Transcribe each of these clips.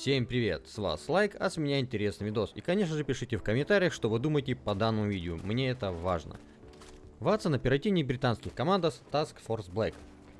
Всем привет, с вас лайк, а с меня интересный видос. И конечно же пишите в комментариях, что вы думаете по данному видео, мне это важно. Ватсон оперативник британских командос Task Force Black.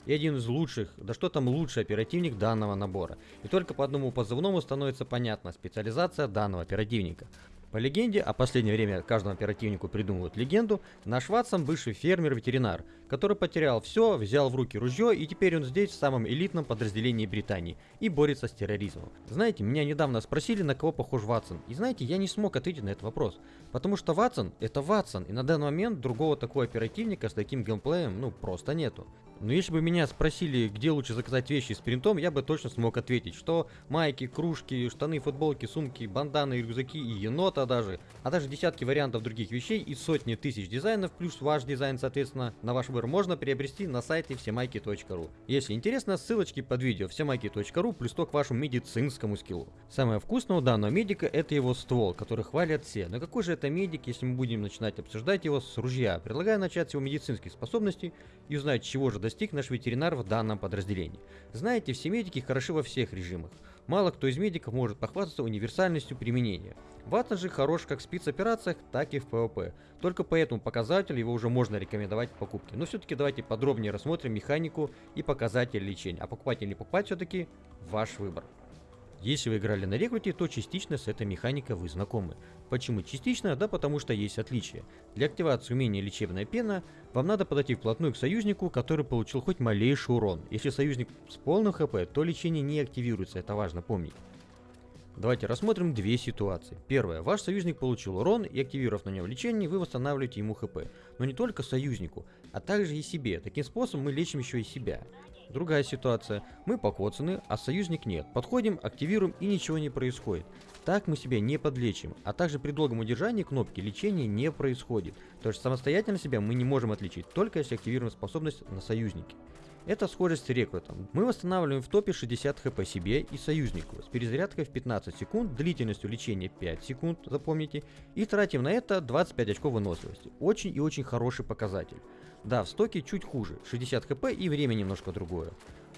И один из лучших, да что там лучший оперативник данного набора. И только по одному позывному становится понятна специализация данного оперативника. По легенде, а последнее время каждому оперативнику придумывают легенду, наш Ватсон бывший фермер-ветеринар, который потерял все, взял в руки ружье и теперь он здесь в самом элитном подразделении Британии и борется с терроризмом. Знаете, меня недавно спросили, на кого похож Ватсон, и знаете, я не смог ответить на этот вопрос, потому что Ватсон это Ватсон, и на данный момент другого такого оперативника с таким геймплеем ну просто нету. Но если бы меня спросили, где лучше заказать вещи с принтом, я бы точно смог ответить, что майки, кружки, штаны, футболки, сумки, банданы, рюкзаки и енота даже, а даже десятки вариантов других вещей и сотни тысяч дизайнов, плюс ваш дизайн, соответственно, на ваш выбор можно приобрести на сайте всемайки.ру. Если интересно, ссылочки под видео всемайки.ру плюс то к вашему медицинскому скиллу. Самое вкусное у данного медика это его ствол, который хвалят все. Но какой же это медик, если мы будем начинать обсуждать его с ружья? Предлагаю начать с его медицинских способностей и узнать, чего же достиг наш ветеринар в данном подразделении. Знаете, все медики хороши во всех режимах. Мало кто из медиков может похвастаться универсальностью применения. Ватсон же хорош как в спецоперациях, так и в PvP. Только по этому показателю его уже можно рекомендовать к покупке. Но все-таки давайте подробнее рассмотрим механику и показатели лечения. А покупать или не покупать все-таки ваш выбор. Если вы играли на рекруте, то частично с этой механикой вы знакомы. Почему частично? Да потому что есть отличия. Для активации умения лечебная пена, вам надо подойти вплотную к союзнику, который получил хоть малейший урон. Если союзник с полным хп, то лечение не активируется, это важно помнить. Давайте рассмотрим две ситуации. Первое. Ваш союзник получил урон и активировав на нем лечение, вы восстанавливаете ему хп. Но не только союзнику, а также и себе. Таким способом мы лечим еще и себя. Другая ситуация. Мы покоцаны, а союзник нет. Подходим, активируем и ничего не происходит. Так мы себя не подлечим, а также при долгом удержании кнопки лечения не происходит. То есть самостоятельно себя мы не можем отличить, только если активируем способность на союзнике. Это схожесть с рекрутом. Мы восстанавливаем в топе 60 хп себе и союзнику, с перезарядкой в 15 секунд, длительностью лечения 5 секунд, запомните, и тратим на это 25 очков выносливости. Очень и очень хороший показатель. Да, в стоке чуть хуже, 60 хп и время немножко другое.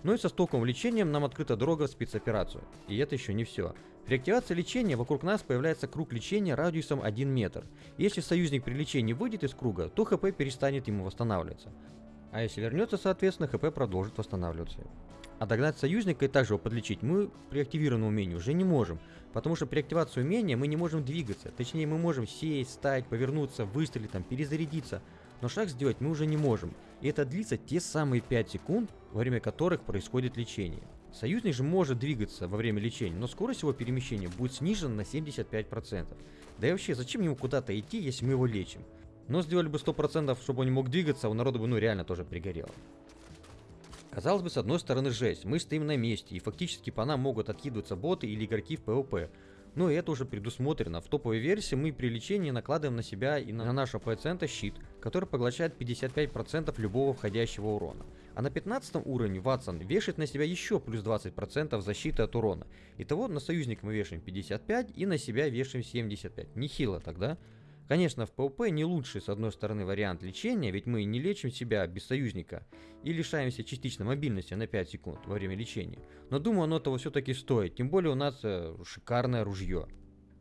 Но и со стоковым лечением нам открыта дорога в спецоперацию. И это еще не все. При активации лечения вокруг нас появляется круг лечения радиусом 1 метр. Если союзник при лечении выйдет из круга, то хп перестанет ему восстанавливаться. А если вернется, соответственно, хп продолжит восстанавливаться. А догнать союзника и также его подлечить мы при активированном умении уже не можем, потому что при активации умения мы не можем двигаться, точнее мы можем сесть, стать, повернуться, выстрелить, там, перезарядиться, но шаг сделать мы уже не можем, и это длится те самые 5 секунд, во время которых происходит лечение. Союзник же может двигаться во время лечения, но скорость его перемещения будет снижена на 75%. Да и вообще, зачем ему куда-то идти, если мы его лечим? Но сделали бы 100%, чтобы он не мог двигаться, у народа бы ну реально тоже пригорело. Казалось бы, с одной стороны жесть, мы стоим на месте, и фактически по нам могут откидываться боты или игроки в PvP. Но это уже предусмотрено. В топовой версии мы при лечении накладываем на себя и на нашего пациента щит, который поглощает 55% любого входящего урона. А на 15 уровне Ватсон вешает на себя еще плюс 20% защиты от урона. Итого на союзник мы вешаем 55 и на себя вешаем 75. Нехило тогда. Конечно, в PvP не лучший с одной стороны вариант лечения, ведь мы не лечим себя без союзника и лишаемся частично мобильности на 5 секунд во время лечения. Но думаю, оно того все-таки стоит, тем более у нас э, шикарное ружье.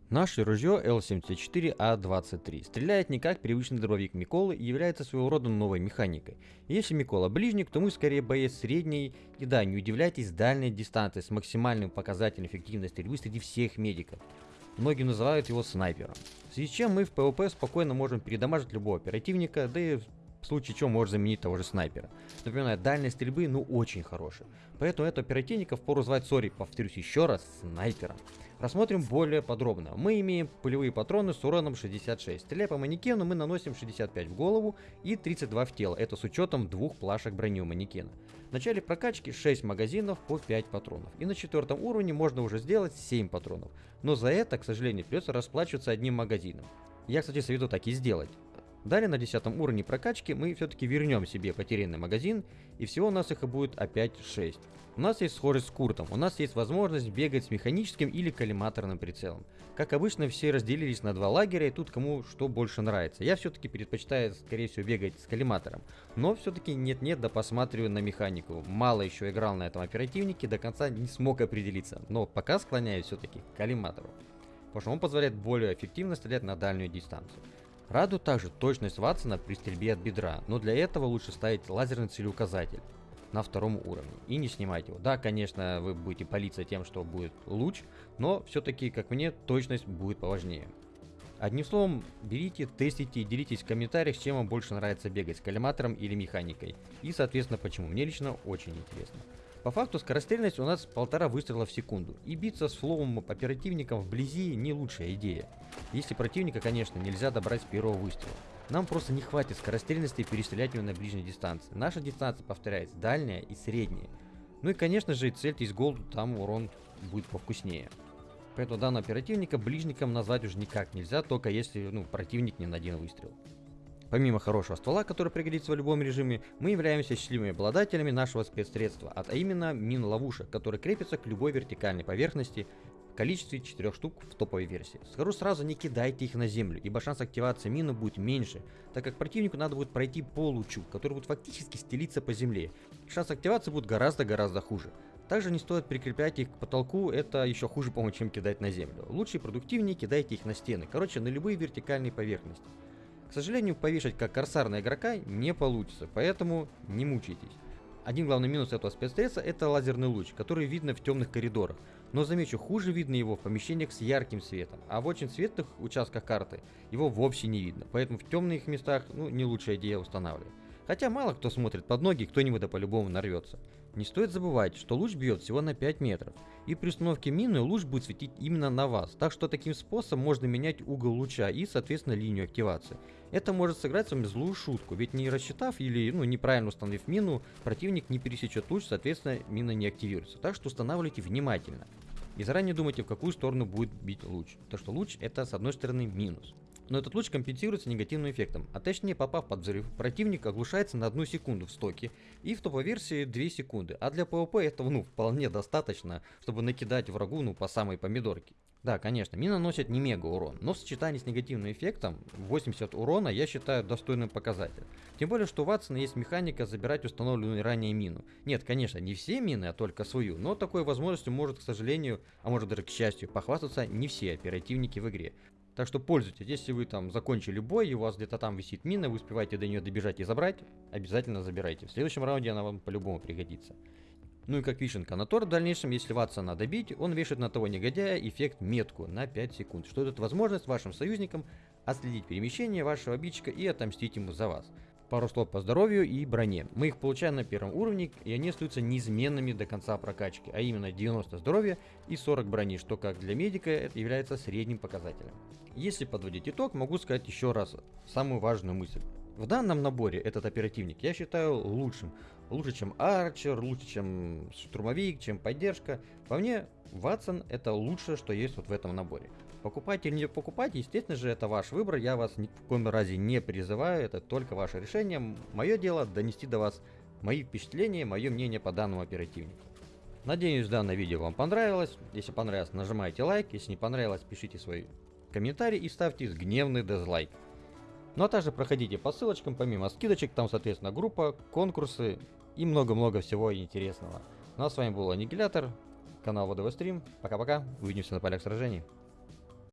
Наше ружье L74A23 стреляет не как привычный дробовик Миколы и является своего рода новой механикой. Если Микола ближник, то мы скорее боец средней, и да, не удивляйтесь дальней дистанции с максимальным показателем эффективности стрельбы среди всех медиков. Многие называют его снайпером. В связи с чем мы в PvP спокойно можем передамажить любого оперативника, да и в случае чего может заменить того же снайпера. Напоминаю, дальность стрельбы ну очень хорошая. Поэтому этого оперативника впору звать, сори, повторюсь еще раз, снайпером. Рассмотрим более подробно. Мы имеем пулевые патроны с уроном 66. Стреляя по манекену, мы наносим 65 в голову и 32 в тело. Это с учетом двух плашек брони у манекена. В начале прокачки 6 магазинов по 5 патронов. И на четвертом уровне можно уже сделать 7 патронов. Но за это, к сожалению, придется расплачиваться одним магазином. Я, кстати, советую так и сделать. Далее на 10 уровне прокачки мы все-таки вернем себе потерянный магазин, и всего у нас их и будет опять 6. У нас есть схожесть с Куртом, у нас есть возможность бегать с механическим или коллиматорным прицелом. Как обычно, все разделились на два лагеря, и тут кому что больше нравится. Я все-таки предпочитаю, скорее всего, бегать с коллиматором. Но все-таки нет-нет, да посматриваю на механику. Мало еще играл на этом оперативнике, до конца не смог определиться. Но пока склоняюсь все-таки к коллиматору. Потому что он позволяет более эффективно стрелять на дальнюю дистанцию. Радует также точность Ватсона при стрельбе от бедра, но для этого лучше ставить лазерный целеуказатель на втором уровне и не снимать его. Да, конечно, вы будете палиться тем, что будет луч, но все-таки, как мне, точность будет поважнее. Одним словом, берите, тестите и делитесь в комментариях, чем вам больше нравится бегать, с коллиматором или механикой. И, соответственно, почему. Мне лично очень интересно. По факту скорострельность у нас полтора выстрела в секунду, и биться с флоум оперативником вблизи не лучшая идея. Если противника, конечно, нельзя добрать с первого выстрела. Нам просто не хватит скорострельности перестрелять его на ближней дистанции. Наша дистанция, повторяется, дальняя и средняя. Ну и конечно же, цельтесь голду, там урон будет повкуснее. Поэтому данного оперативника ближником назвать уже никак нельзя, только если ну, противник не на один выстрел. Помимо хорошего ствола, который пригодится в любом режиме, мы являемся счастливыми обладателями нашего спецсредства, а именно мин-ловушек, которые крепятся к любой вертикальной поверхности в количестве 4 штук в топовой версии. Скажу сразу, не кидайте их на землю, ибо шанс активации мины будет меньше, так как противнику надо будет пройти по лучу, который будет фактически стелиться по земле. Шанс активации будет гораздо-гораздо хуже. Также не стоит прикреплять их к потолку, это еще хуже, по-моему, чем кидать на землю. Лучше и продуктивнее кидайте их на стены, короче, на любые вертикальные поверхности. К сожалению, повешать как корсар на игрока не получится, поэтому не мучайтесь. Один главный минус этого спецсредства это лазерный луч, который видно в темных коридорах. Но замечу, хуже видно его в помещениях с ярким светом, а в очень светлых участках карты его вовсе не видно, поэтому в темных местах ну, не лучшая идея устанавливать. Хотя мало кто смотрит под ноги, кто-нибудь да по-любому нарвется. Не стоит забывать, что луч бьет всего на 5 метров, и при установке мины луч будет светить именно на вас, так что таким способом можно менять угол луча и соответственно линию активации. Это может сыграть с вами злую шутку, ведь не рассчитав или ну, неправильно установив мину, противник не пересечет луч, соответственно мина не активируется. Так что устанавливайте внимательно. И заранее думайте, в какую сторону будет бить луч. То что луч это с одной стороны минус но этот луч компенсируется негативным эффектом, а точнее попав под взрыв, противник оглушается на одну секунду в стоке и в топовой версии 2 секунды, а для PvP этого ну вполне достаточно, чтобы накидать врагу ну по самой помидорке. Да, конечно, мина наносит не мега урон, но в сочетании с негативным эффектом 80 урона я считаю достойным показателем. Тем более, что у Ватсона есть механика забирать установленную ранее мину. Нет, конечно, не все мины, а только свою, но такой возможностью может, к сожалению, а может даже к счастью, похвастаться не все оперативники в игре. Так что пользуйтесь, если вы там закончили бой, и у вас где-то там висит мина, вы успеваете до нее добежать и забрать, обязательно забирайте. В следующем раунде она вам по-любому пригодится. Ну и как вишенка на торт в дальнейшем, если Ватсона добить, он вешает на того негодяя эффект метку на 5 секунд, что дает возможность вашим союзникам отследить перемещение вашего обидчика и отомстить ему за вас. Пару слов по здоровью и броне. Мы их получаем на первом уровне, и они остаются неизменными до конца прокачки, а именно 90 здоровья и 40 брони, что как для медика это является средним показателем. Если подводить итог, могу сказать еще раз самую важную мысль. В данном наборе этот оперативник я считаю лучшим. Лучше, чем Арчер, лучше, чем Штурмовик, чем Поддержка. По мне, Ватсон это лучшее, что есть вот в этом наборе. Покупать или не покупать, естественно же, это ваш выбор, я вас ни в коем разе не призываю, это только ваше решение. Мое дело донести до вас мои впечатления, мое мнение по данному оперативнику. Надеюсь, данное видео вам понравилось. Если понравилось, нажимайте лайк. Если не понравилось, пишите свой комментарий и ставьте гневный дизлайк. Ну а также проходите по ссылочкам, помимо скидочек, там, соответственно, группа, конкурсы и много-много всего интересного. Ну а с вами был Аннигилятор, канал ВДВ Стрим. Пока-пока, увидимся на полях сражений.